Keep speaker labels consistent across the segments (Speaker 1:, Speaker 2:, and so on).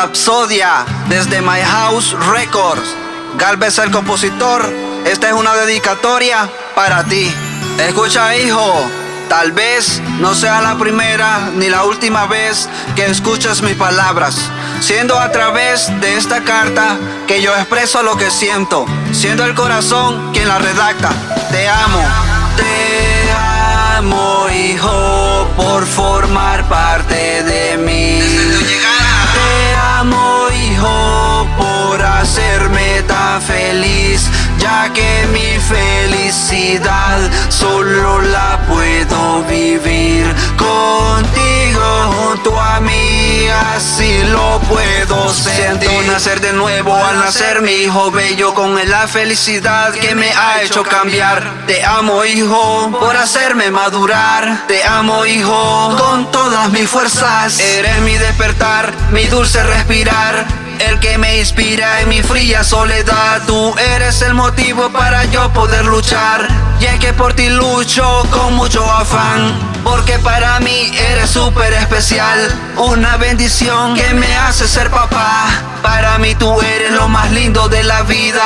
Speaker 1: Rapsodia desde My House Records. Galvez el compositor, esta es una dedicatoria para ti. Escucha hijo, tal vez no sea la primera ni la última vez que escuchas mis palabras, siendo a través de esta carta que yo expreso lo que siento, siendo el corazón quien la redacta. Te amo, te amo hijo por formar parte ya que mi felicidad solo la puedo vivir contigo junto a mí, así lo puedo sentir. Siento nacer de nuevo al nacer mi hijo bello con la felicidad que me ha hecho cambiar. Te amo hijo por hacerme madurar. Te amo hijo con todas mis fuerzas. Eres mi despertar, mi dulce respirar el que me inspira en mi fría soledad. Tú eres el motivo para yo poder luchar. Y es que por ti lucho con mucho afán. Porque para mí eres súper especial. Una bendición que me hace ser papá. Para tú eres lo más lindo de la vida.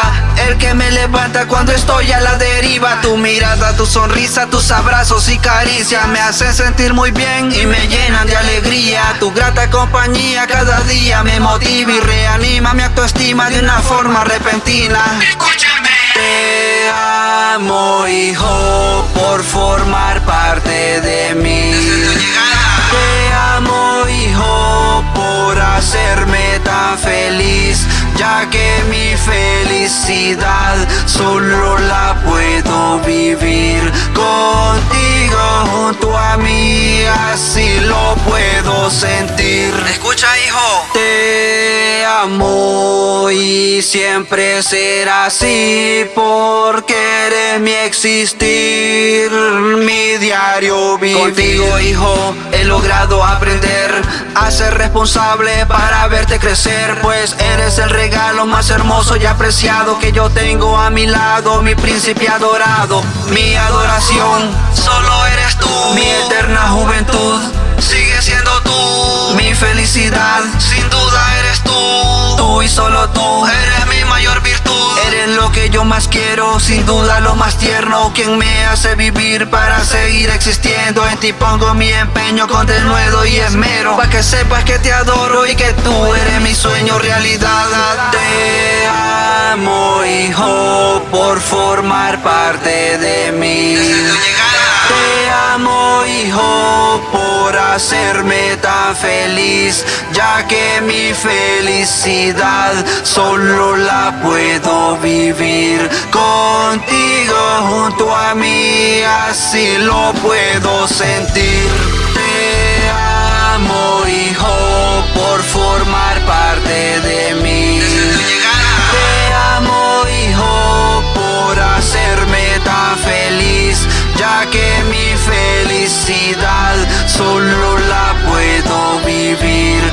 Speaker 1: El que me levanta cuando estoy a la deriva. Tu mirada, tu sonrisa, tus abrazos y caricias me hacen sentir muy bien y me llenan de alegría. Tu grata compañía cada día me motiva y reanima mi autoestima de una forma repentina.
Speaker 2: Escúchame.
Speaker 1: Te amo, hijo, por formar parte de mí. Ya que mi felicidad solo la puedo vivir contigo junto a mí, así lo puedo sentir.
Speaker 2: Escucha, hijo.
Speaker 1: Te amo y siempre será así porque eres mi existir, Contigo, hijo, he logrado aprender a ser responsable para verte crecer, pues eres el regalo más hermoso y apreciado que yo tengo a mi lado, mi príncipe adorado, mi adoración. Solo eres tú, mi eterna juventud. Sigue siendo tú mi felicidad, sin duda eres tú. Tú y solo tú lo que yo más quiero, sin duda lo más tierno. Quien me hace vivir para seguir existiendo. En ti pongo mi empeño con denuedo y esmero. Para que sepas que te adoro y que tú eres mi sueño realidad. Te amo, hijo, por formar parte de mí. Te amo, hijo, por hacerme feliz, ya que mi felicidad solo la puedo vivir contigo junto a mí, así lo puedo sentir. Te amo, hijo, por formar parte de mí. Te amo, hijo, por hacerme tan feliz, ya que mi felicidad solo Be.